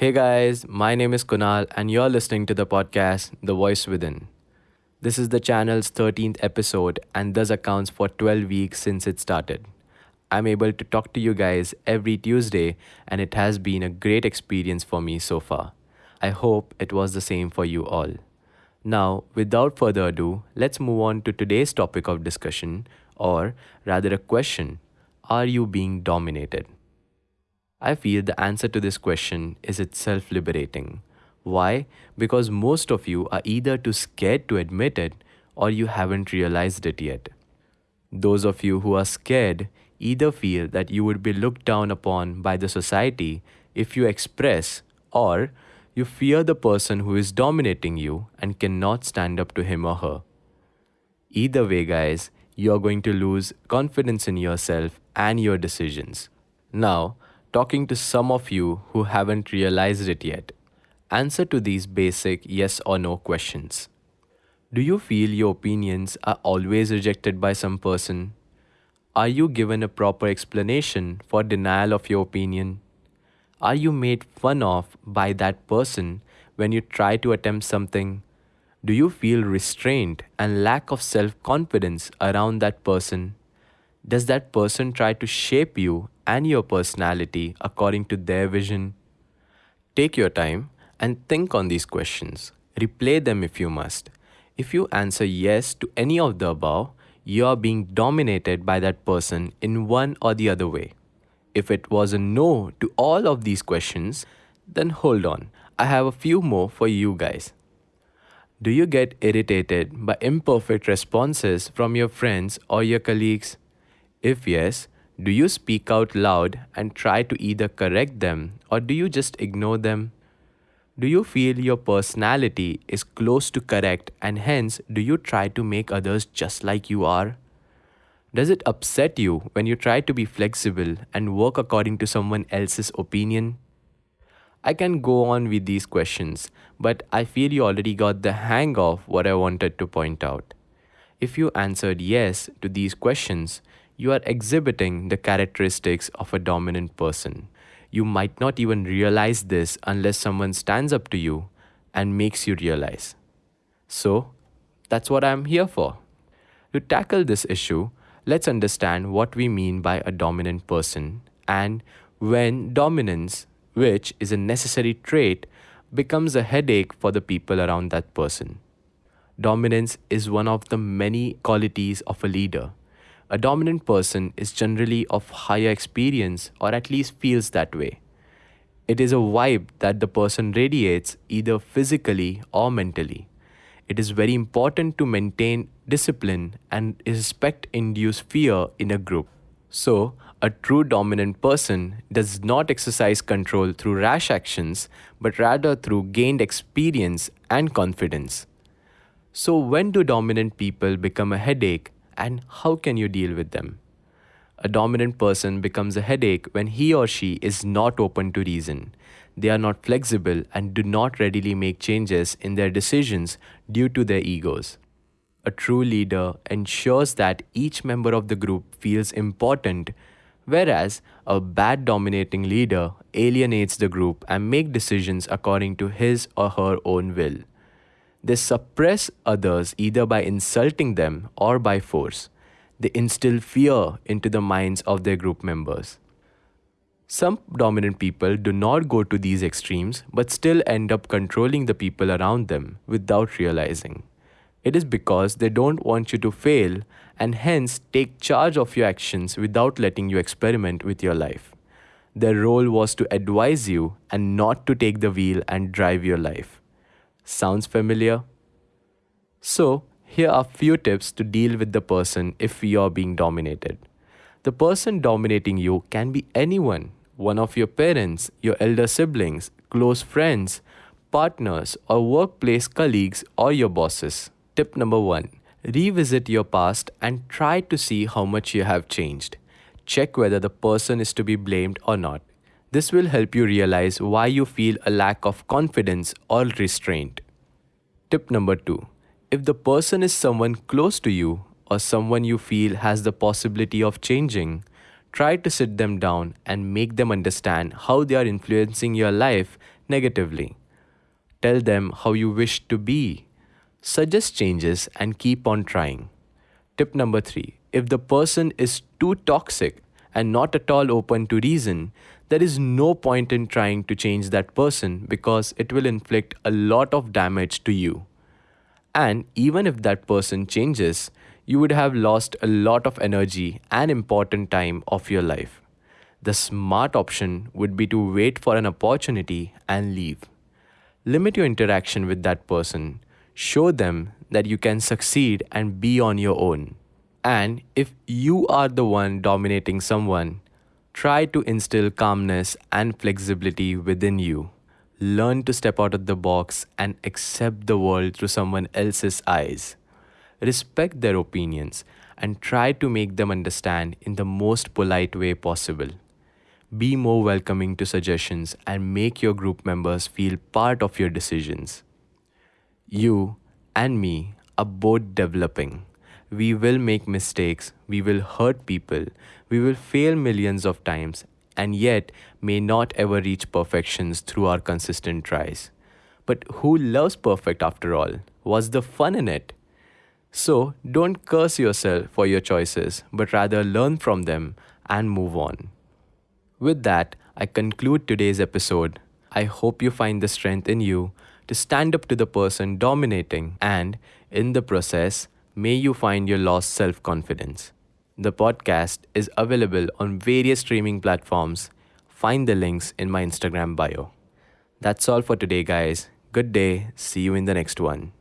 Hey guys, my name is Kunal, and you're listening to the podcast The Voice Within. This is the channel's 13th episode and thus accounts for 12 weeks since it started. I'm able to talk to you guys every Tuesday, and it has been a great experience for me so far. I hope it was the same for you all. Now, without further ado, let's move on to today's topic of discussion, or rather, a question Are you being dominated? I feel the answer to this question is itself liberating. Why? Because most of you are either too scared to admit it or you haven't realized it yet. Those of you who are scared either feel that you would be looked down upon by the society if you express, or you fear the person who is dominating you and cannot stand up to him or her. Either way, guys, you are going to lose confidence in yourself and your decisions. Now, talking to some of you who haven't realized it yet, answer to these basic yes or no questions. Do you feel your opinions are always rejected by some person? Are you given a proper explanation for denial of your opinion? Are you made fun of by that person when you try to attempt something? Do you feel restraint and lack of self confidence around that person? Does that person try to shape you and your personality according to their vision? Take your time and think on these questions. Replay them if you must. If you answer yes to any of the above, you are being dominated by that person in one or the other way. If it was a no to all of these questions, then hold on. I have a few more for you guys. Do you get irritated by imperfect responses from your friends or your colleagues? If yes, do you speak out loud and try to either correct them or do you just ignore them? Do you feel your personality is close to correct and hence do you try to make others just like you are? Does it upset you when you try to be flexible and work according to someone else's opinion? I can go on with these questions, but I feel you already got the hang of what I wanted to point out. If you answered yes to these questions, you are exhibiting the characteristics of a dominant person. You might not even realize this unless someone stands up to you and makes you realize. So, that's what I'm here for. To tackle this issue, let's understand what we mean by a dominant person and when dominance, which is a necessary trait, becomes a headache for the people around that person. Dominance is one of the many qualities of a leader. A dominant person is generally of higher experience or at least feels that way. It is a vibe that the person radiates either physically or mentally. It is very important to maintain discipline and respect induce fear in a group. So, a true dominant person does not exercise control through rash actions, but rather through gained experience and confidence. So, when do dominant people become a headache and how can you deal with them? A dominant person becomes a headache when he or she is not open to reason. They are not flexible and do not readily make changes in their decisions due to their egos. A true leader ensures that each member of the group feels important, whereas a bad dominating leader alienates the group and make decisions according to his or her own will. They suppress others either by insulting them or by force. They instill fear into the minds of their group members. Some dominant people do not go to these extremes but still end up controlling the people around them without realizing. It is because they don't want you to fail and hence take charge of your actions without letting you experiment with your life. Their role was to advise you and not to take the wheel and drive your life. Sounds familiar? So, here are few tips to deal with the person if you are being dominated. The person dominating you can be anyone, one of your parents, your elder siblings, close friends, partners, or workplace colleagues, or your bosses. Tip number one revisit your past and try to see how much you have changed. Check whether the person is to be blamed or not. This will help you realize why you feel a lack of confidence or restraint. Tip number two if the person is someone close to you or someone you feel has the possibility of changing, try to sit them down and make them understand how they are influencing your life negatively. Tell them how you wish to be. Suggest changes and keep on trying. Tip number three if the person is too toxic and not at all open to reason, there is no point in trying to change that person because it will inflict a lot of damage to you. And even if that person changes, you would have lost a lot of energy and important time of your life. The smart option would be to wait for an opportunity and leave. Limit your interaction with that person. Show them that you can succeed and be on your own. And if you are the one dominating someone, try to instill calmness and flexibility within you. Learn to step out of the box and accept the world through someone else's eyes. Respect their opinions and try to make them understand in the most polite way possible. Be more welcoming to suggestions and make your group members feel part of your decisions. You and me are both developing. We will make mistakes, we will hurt people, we will fail millions of times, and yet may not ever reach perfections through our consistent tries. But who loves perfect after all? What's the fun in it? So don't curse yourself for your choices, but rather learn from them and move on. With that, I conclude today's episode. I hope you find the strength in you to stand up to the person dominating, and in the process, may you find your lost self confidence. The podcast is available on various streaming platforms. Find the links in my Instagram bio. That's all for today, guys. Good day. See you in the next one.